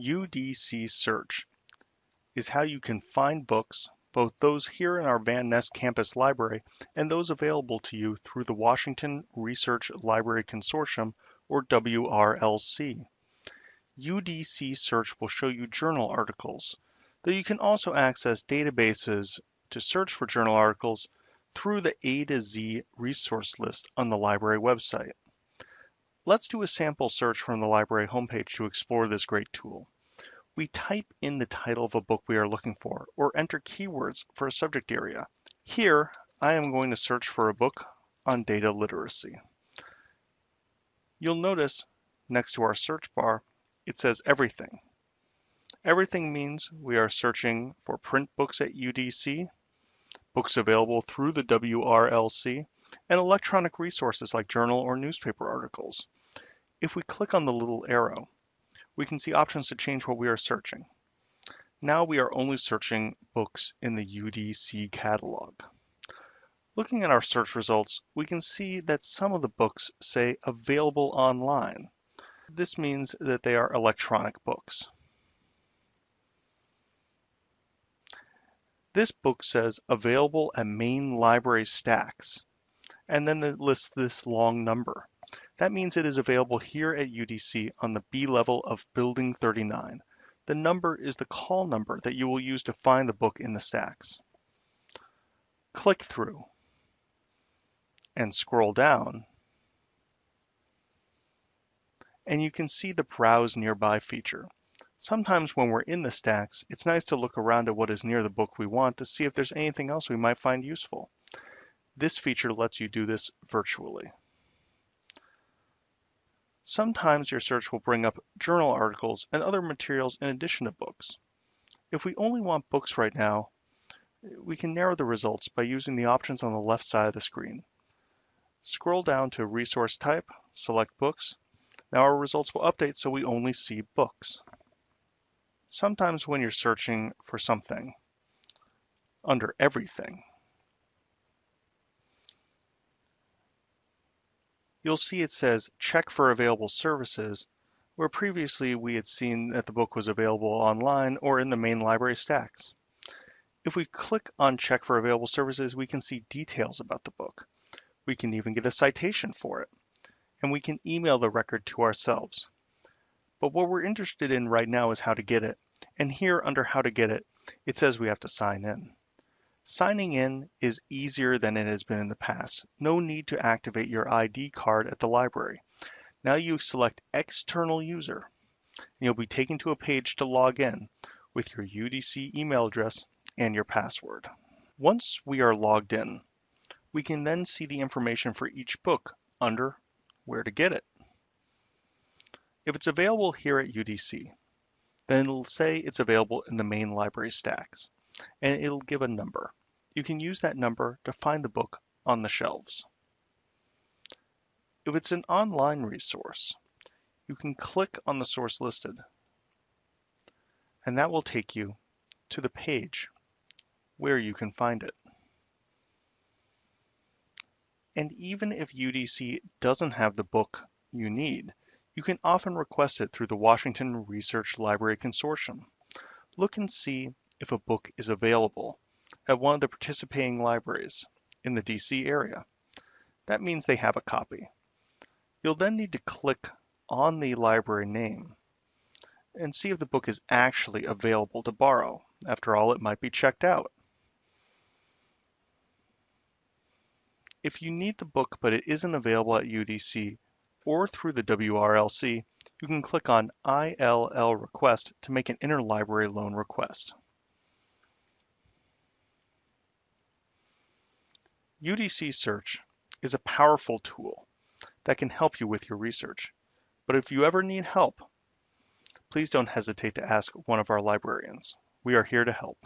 UDC Search is how you can find books, both those here in our Van Ness campus library and those available to you through the Washington Research Library Consortium, or WRLC. UDC Search will show you journal articles, though you can also access databases to search for journal articles through the A to Z resource list on the library website. Let's do a sample search from the library homepage to explore this great tool. We type in the title of a book we are looking for or enter keywords for a subject area. Here, I am going to search for a book on data literacy. You'll notice next to our search bar, it says everything. Everything means we are searching for print books at UDC, books available through the WRLC, and electronic resources like journal or newspaper articles. If we click on the little arrow, we can see options to change what we are searching. Now we are only searching books in the UDC catalog. Looking at our search results, we can see that some of the books say available online. This means that they are electronic books. This book says available at main library stacks, and then it lists this long number. That means it is available here at UDC on the B level of Building 39. The number is the call number that you will use to find the book in the stacks. Click through and scroll down and you can see the Browse Nearby feature. Sometimes when we're in the stacks, it's nice to look around at what is near the book we want to see if there's anything else we might find useful. This feature lets you do this virtually. Sometimes your search will bring up journal articles and other materials in addition to books. If we only want books right now, we can narrow the results by using the options on the left side of the screen. Scroll down to Resource Type, select Books, now our results will update so we only see books. Sometimes when you're searching for something under everything, you'll see it says check for available services, where previously we had seen that the book was available online or in the main library stacks. If we click on check for available services, we can see details about the book. We can even get a citation for it and we can email the record to ourselves. But what we're interested in right now is how to get it. And here under how to get it, it says we have to sign in. Signing in is easier than it has been in the past. No need to activate your ID card at the library. Now you select external user and you'll be taken to a page to log in with your UDC email address and your password. Once we are logged in, we can then see the information for each book under where to get it. If it's available here at UDC, then it'll say it's available in the main library stacks, and it'll give a number. You can use that number to find the book on the shelves. If it's an online resource, you can click on the source listed, and that will take you to the page where you can find it. And even if UDC doesn't have the book you need, you can often request it through the Washington Research Library Consortium. Look and see if a book is available at one of the participating libraries in the DC area. That means they have a copy. You'll then need to click on the library name and see if the book is actually available to borrow. After all, it might be checked out. If you need the book but it isn't available at UDC or through the WRLC, you can click on ILL request to make an interlibrary loan request. UDC Search is a powerful tool that can help you with your research. But if you ever need help, please don't hesitate to ask one of our librarians. We are here to help.